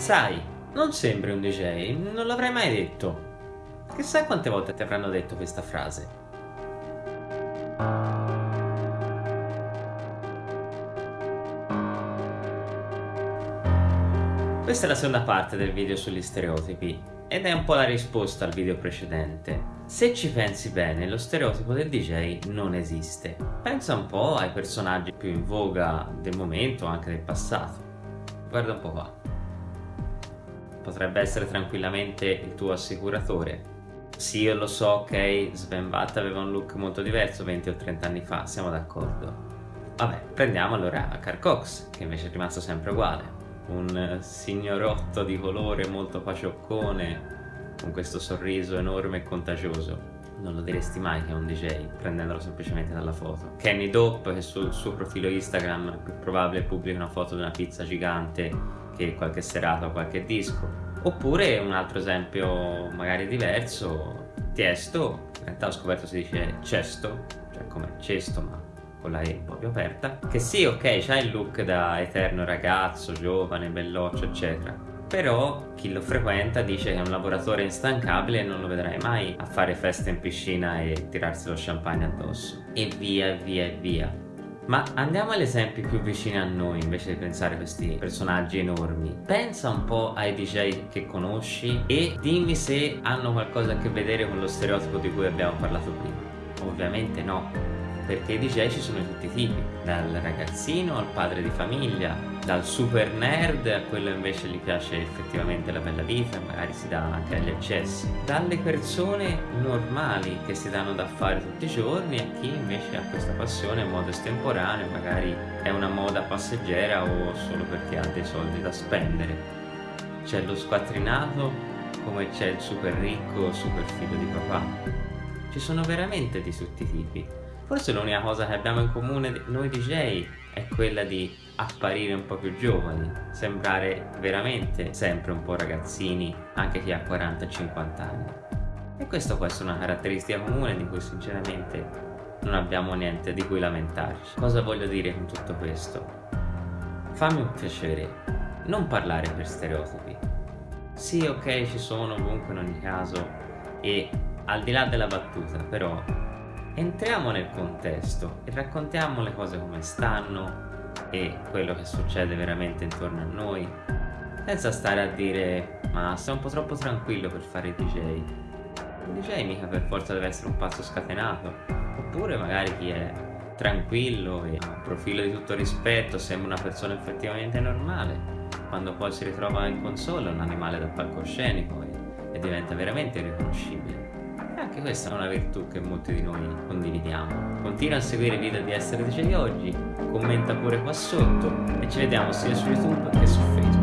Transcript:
Sai, non sembri un DJ, non l'avrei mai detto. Chissà quante volte ti avranno detto questa frase. Questa è la seconda parte del video sugli stereotipi ed è un po' la risposta al video precedente. Se ci pensi bene, lo stereotipo del DJ non esiste. Pensa un po' ai personaggi più in voga del momento, anche del passato. Guarda un po' qua. Potrebbe essere tranquillamente il tuo assicuratore. Sì, io lo so, ok, Sven Vatt aveva un look molto diverso 20 o 30 anni fa, siamo d'accordo. Vabbè, prendiamo allora Carl Cox, che invece è rimasto sempre uguale. Un signorotto di colore molto pacioccone, con questo sorriso enorme e contagioso. Non lo diresti mai che è un DJ, prendendolo semplicemente dalla foto. Kenny Dope, che sul suo profilo Instagram è più probabile pubblica una foto di una pizza gigante che qualche serata o qualche disco. Oppure un altro esempio magari diverso, Tiesto, in realtà ho scoperto si dice cesto, cioè come cesto ma con la E più aperta, che sì ok c'ha il look da eterno ragazzo, giovane, belloccio eccetera, però chi lo frequenta dice che è un lavoratore instancabile e non lo vedrai mai a fare festa in piscina e tirarsi lo champagne addosso. E via e via e via ma andiamo agli esempi più vicini a noi invece di pensare a questi personaggi enormi. Pensa un po' ai DJ che conosci e dimmi se hanno qualcosa a che vedere con lo stereotipo di cui abbiamo parlato prima. Ovviamente no perché i DJ ci sono di tutti i tipi, dal ragazzino al padre di famiglia, dal super nerd a quello invece gli piace effettivamente la bella vita e magari si dà anche agli eccessi, dalle persone normali che si danno da fare tutti i giorni a chi invece ha questa passione in modo estemporaneo, magari è una moda passeggera o solo perché ha dei soldi da spendere. C'è lo squattrinato come c'è il super ricco, super figlio di papà. Ci sono veramente di tutti i tipi Forse l'unica cosa che abbiamo in comune noi DJ è quella di apparire un po' più giovani, sembrare veramente sempre un po' ragazzini, anche chi ha 40-50 anni. E questa può essere una caratteristica comune di cui sinceramente non abbiamo niente di cui lamentarci. Cosa voglio dire con tutto questo? Fammi un piacere, non parlare per stereotipi. Sì, ok, ci sono comunque in ogni caso e al di là della battuta, però entriamo nel contesto e raccontiamo le cose come stanno e quello che succede veramente intorno a noi senza stare a dire ma sei un po' troppo tranquillo per fare il DJ il DJ mica per forza deve essere un pazzo scatenato. Oppure magari chi è tranquillo e ha un profilo di tutto rispetto sembra una persona effettivamente normale quando poi si ritrova in console è un animale da palcoscenico e, e diventa veramente irriconoscibile anche questa è una virtù che molti di noi condividiamo. Continua a seguire i video di Essere DJ oggi, commenta pure qua sotto e ci vediamo sia su YouTube che su Facebook.